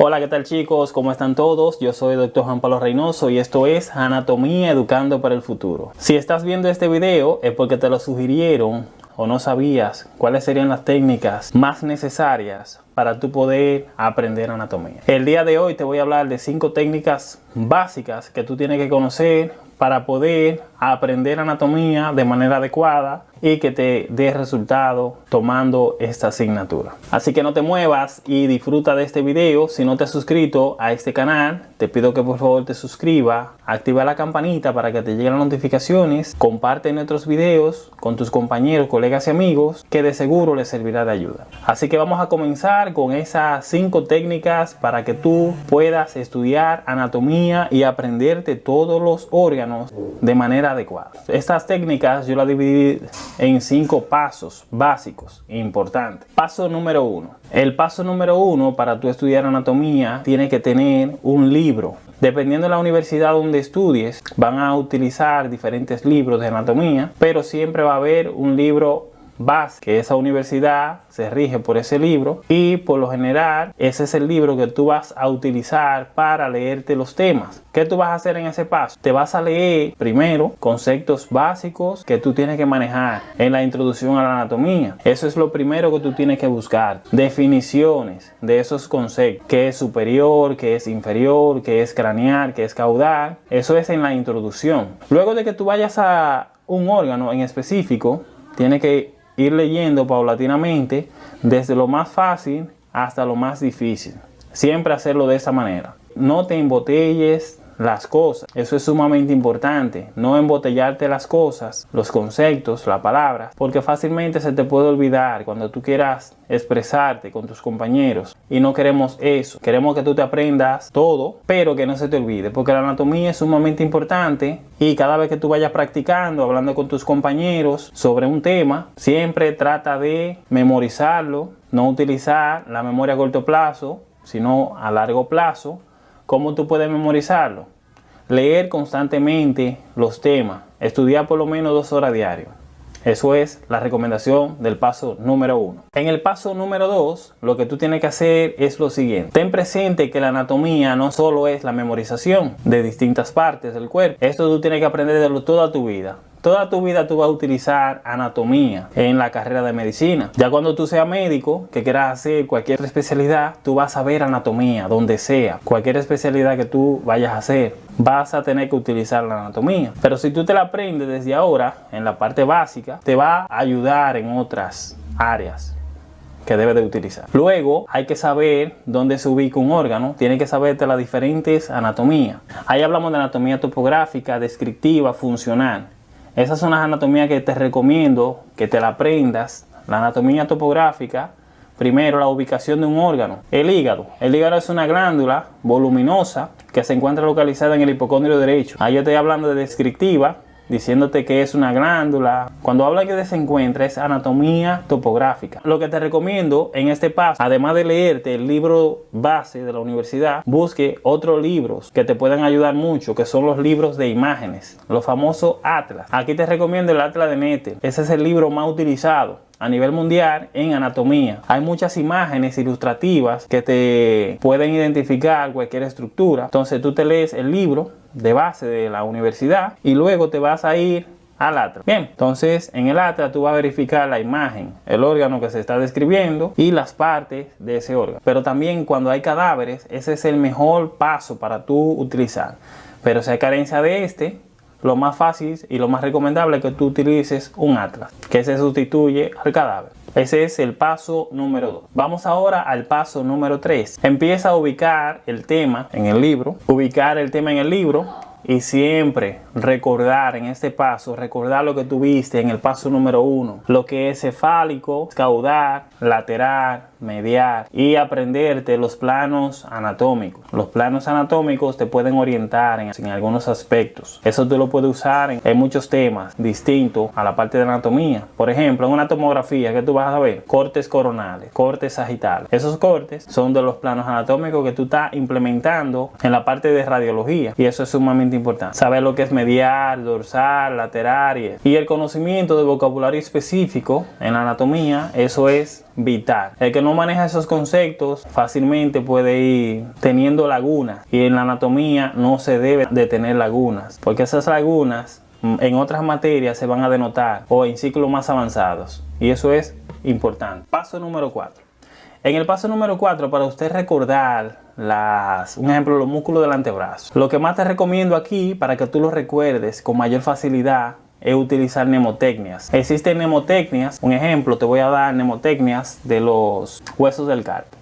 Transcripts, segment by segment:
Hola, ¿qué tal chicos? ¿Cómo están todos? Yo soy Dr. Juan Pablo Reynoso y esto es Anatomía Educando para el Futuro. Si estás viendo este video es porque te lo sugirieron o no sabías cuáles serían las técnicas más necesarias para tu poder aprender anatomía. El día de hoy te voy a hablar de cinco técnicas básicas que tú tienes que conocer para poder aprender anatomía de manera adecuada y que te dé resultado tomando esta asignatura. Así que no te muevas y disfruta de este video. Si no te has suscrito a este canal, te pido que por favor te suscriba, activa la campanita para que te lleguen las notificaciones, comparte nuestros videos con tus compañeros, colegas y amigos que de seguro les servirá de ayuda. Así que vamos a comenzar con esas cinco técnicas para que tú puedas estudiar anatomía y aprenderte todos los órganos de manera adecuada. Estas técnicas yo las dividí en cinco pasos básicos importantes. Paso número uno. El paso número uno para tú estudiar anatomía tiene que tener un libro. Dependiendo de la universidad donde estudies, van a utilizar diferentes libros de anatomía, pero siempre va a haber un libro vas que esa universidad se rige por ese libro y por lo general ese es el libro que tú vas a utilizar para leerte los temas. ¿Qué tú vas a hacer en ese paso? Te vas a leer primero conceptos básicos que tú tienes que manejar en la introducción a la anatomía. Eso es lo primero que tú tienes que buscar. Definiciones de esos conceptos. ¿Qué es superior? ¿Qué es inferior? ¿Qué es craneal? ¿Qué es caudal? Eso es en la introducción. Luego de que tú vayas a un órgano en específico, tiene que ir leyendo paulatinamente desde lo más fácil hasta lo más difícil. Siempre hacerlo de esa manera. No te embotelles las cosas. Eso es sumamente importante. No embotellarte las cosas, los conceptos, las palabras, porque fácilmente se te puede olvidar cuando tú quieras expresarte con tus compañeros. Y no queremos eso. Queremos que tú te aprendas todo, pero que no se te olvide, porque la anatomía es sumamente importante y cada vez que tú vayas practicando, hablando con tus compañeros sobre un tema, siempre trata de memorizarlo, no utilizar la memoria a corto plazo, sino a largo plazo ¿Cómo tú puedes memorizarlo? Leer constantemente los temas, estudiar por lo menos dos horas diario. Eso es la recomendación del paso número uno. En el paso número dos, lo que tú tienes que hacer es lo siguiente. Ten presente que la anatomía no solo es la memorización de distintas partes del cuerpo. Esto tú tienes que aprenderlo toda tu vida. Toda tu vida tú vas a utilizar anatomía en la carrera de medicina. Ya cuando tú seas médico, que quieras hacer cualquier especialidad, tú vas a ver anatomía, donde sea. Cualquier especialidad que tú vayas a hacer, vas a tener que utilizar la anatomía. Pero si tú te la aprendes desde ahora, en la parte básica, te va a ayudar en otras áreas que debes de utilizar. Luego hay que saber dónde se ubica un órgano, tiene que saberte las diferentes anatomías. Ahí hablamos de anatomía topográfica, descriptiva, funcional. Esas son las anatomías que te recomiendo que te la aprendas. La anatomía topográfica, primero la ubicación de un órgano. El hígado. El hígado es una glándula voluminosa que se encuentra localizada en el hipocondrio derecho. Ahí yo estoy hablando de descriptiva, diciéndote que es una glándula. Cuando habla que se encuentra es anatomía topográfica. Lo que te recomiendo en este paso, además de leerte el libro base de la universidad, busque otros libros que te puedan ayudar mucho, que son los libros de imágenes, los famosos atlas. Aquí te recomiendo el atlas de Nether. Ese es el libro más utilizado a nivel mundial en anatomía. Hay muchas imágenes ilustrativas que te pueden identificar cualquier estructura. Entonces tú te lees el libro de base de la universidad y luego te vas a ir al atlas. Bien, entonces en el atlas tú vas a verificar la imagen, el órgano que se está describiendo y las partes de ese órgano. Pero también cuando hay cadáveres, ese es el mejor paso para tú utilizar. Pero si hay carencia de este, lo más fácil y lo más recomendable es que tú utilices un atlas que se sustituye al cadáver. Ese es el paso número 2. Vamos ahora al paso número 3. Empieza a ubicar el tema en el libro. Ubicar el tema en el libro y siempre recordar en este paso, recordar lo que tuviste en el paso número uno, lo que es cefálico, caudal, lateral, mediar y aprenderte los planos anatómicos. Los planos anatómicos te pueden orientar en, algunos aspectos. Eso tú lo puedes usar en, muchos temas distintos a la parte de anatomía. Por ejemplo, en una tomografía que tú vas a ver cortes coronales, cortes sagitales. Esos cortes son de los planos anatómicos que tú estás implementando en la parte de radiología y eso es sumamente importante. Saber lo que es medial, dorsal, lateral y, el conocimiento de vocabulario específico en anatomía, eso es vital. El que no maneja esos conceptos fácilmente puede ir teniendo lagunas y en la anatomía no se debe de tener lagunas porque esas lagunas mm, en otras materias se van a denotar o en ciclos más avanzados y eso es importante. Paso número 4. En el paso número 4, para usted recordar las, un ejemplo, los músculos del antebrazo. Lo que más te recomiendo aquí, para que tú lo recuerdes con mayor facilidad, es utilizar mnemotecnias. Existen mnemotecnias, un ejemplo, te voy a dar mnemotecnias de los huesos del carpo.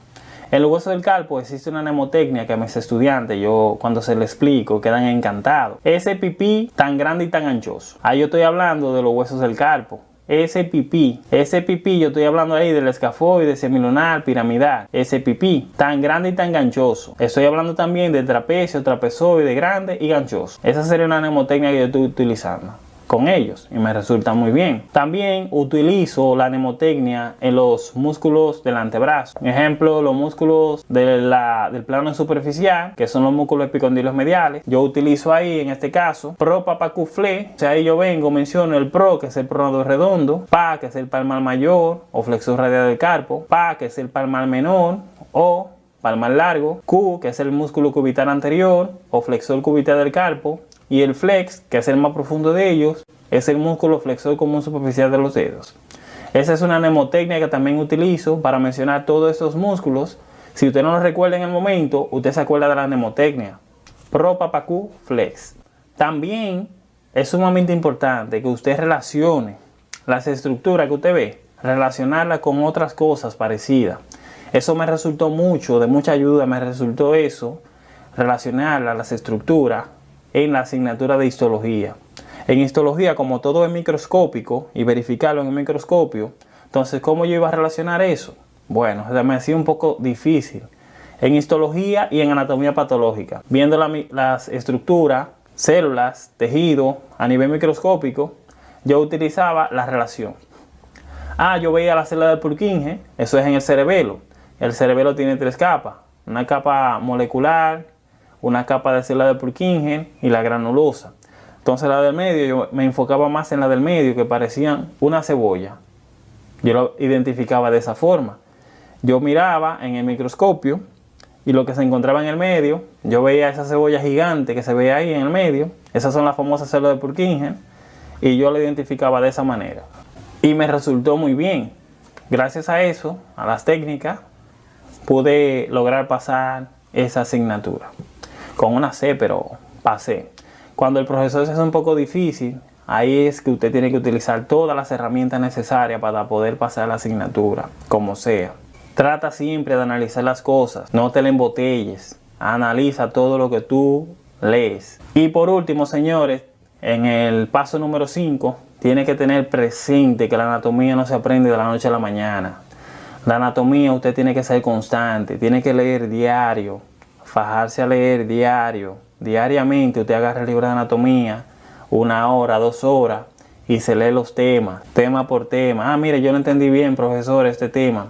En los huesos del carpo existe una mnemotecnia que a mis estudiantes, yo cuando se les explico, quedan encantados. Ese pipí tan grande y tan anchoso. Ahí yo estoy hablando de los huesos del carpo ese pipí, ese pipí, yo estoy hablando ahí del escafoide, semilunar, piramidal, ese pipí, tan grande y tan ganchoso. Estoy hablando también del trapecio, trapezoide, grande y ganchoso. Esa sería una mnemotecnia que yo estoy utilizando con ellos y me resulta muy bien. También utilizo la mnemotecnia en los músculos del antebrazo. Ejemplo, los músculos del plano superficial, que son los músculos epicondilos mediales. Yo utilizo ahí, en este caso, pro papacuflé. O sea, ahí yo vengo, menciono el pro, que es el pronodo redondo, pa, que es el palmar mayor o flexor radial del carpo, pa, que es el palmar menor o palmar largo, Q, que es el músculo cubital anterior o flexor cubital del carpo, y el flex, que es el más profundo de ellos, es el músculo flexor común superficial de los dedos. Esa es una mnemotecnia que también utilizo para mencionar todos estos músculos. Si usted no lo recuerda en el momento, usted se acuerda de la mnemotecnia. Pro Papacú Flex. También es sumamente importante que usted relacione las estructuras que usted ve, relacionarlas con otras cosas parecidas. Eso me resultó mucho, de mucha ayuda me resultó eso, relacionar las estructuras en la asignatura de histología. En histología, como todo es microscópico y verificarlo en el microscopio, entonces, ¿cómo yo iba a relacionar eso? Bueno, me hacía un poco difícil. En histología y en anatomía patológica, viendo las estructuras, células, tejido a nivel microscópico, yo utilizaba la relación. Ah, yo veía la célula de Purkinje, eso es en el cerebelo. El cerebelo tiene tres capas, una capa molecular, una capa de célula de Purkinje y la granulosa. Entonces la del medio, yo me enfocaba más en la del medio que parecían una cebolla. Yo lo identificaba de esa forma. Yo miraba en el microscopio y lo que se encontraba en el medio, yo veía esa cebolla gigante que se ve ahí en el medio. Esas son las famosas células de Purkinje y yo la identificaba de esa manera. Y me resultó muy bien. Gracias a eso, a las técnicas, pude lograr pasar esa asignatura con una C, pero pasé. Cuando el profesor se hace un poco difícil, ahí es que usted tiene que utilizar todas las herramientas necesarias para poder pasar la asignatura, como sea. Trata siempre de analizar las cosas, no te le embotelles, analiza todo lo que tú lees. Y por último, señores, en el paso número 5, tiene que tener presente que la anatomía no se aprende de la noche a la mañana. La anatomía usted tiene que ser constante, tiene que leer diario, fajarse a leer diario, diariamente usted agarra el libro de anatomía, una hora, dos horas, y se lee los temas, tema por tema. Ah, mire, yo no entendí bien, profesor, este tema.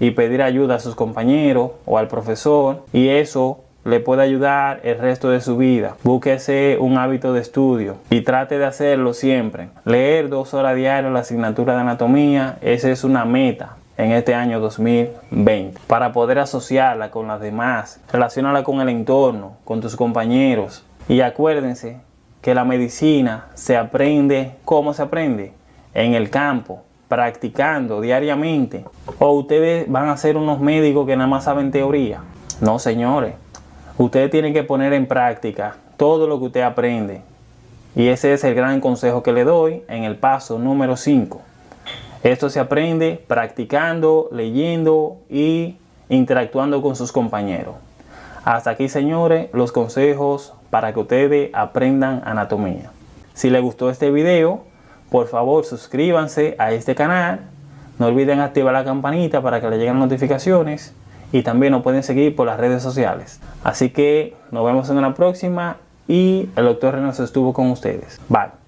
Y pedir ayuda a sus compañeros o al profesor. Y eso le puede ayudar el resto de su vida. Búsquese un hábito de estudio y trate de hacerlo siempre. Leer dos horas diarias la asignatura de anatomía, esa es una meta en este año 2020 para poder asociarla con las demás, relacionarla con el entorno, con tus compañeros. Y acuérdense que la medicina se aprende, ¿cómo se aprende? En el campo, practicando diariamente. O ustedes van a ser unos médicos que nada más saben teoría. No, señores. Ustedes tienen que poner en práctica todo lo que usted aprende. Y ese es el gran consejo que le doy en el paso número 5. Esto se aprende practicando, leyendo y interactuando con sus compañeros. Hasta aquí, señores, los consejos para que ustedes aprendan anatomía. Si les gustó este video, por favor suscríbanse a este canal. No olviden activar la campanita para que les lleguen notificaciones. Y también nos pueden seguir por las redes sociales. Así que nos vemos en una próxima y el doctor Reynoso estuvo con ustedes. Bye.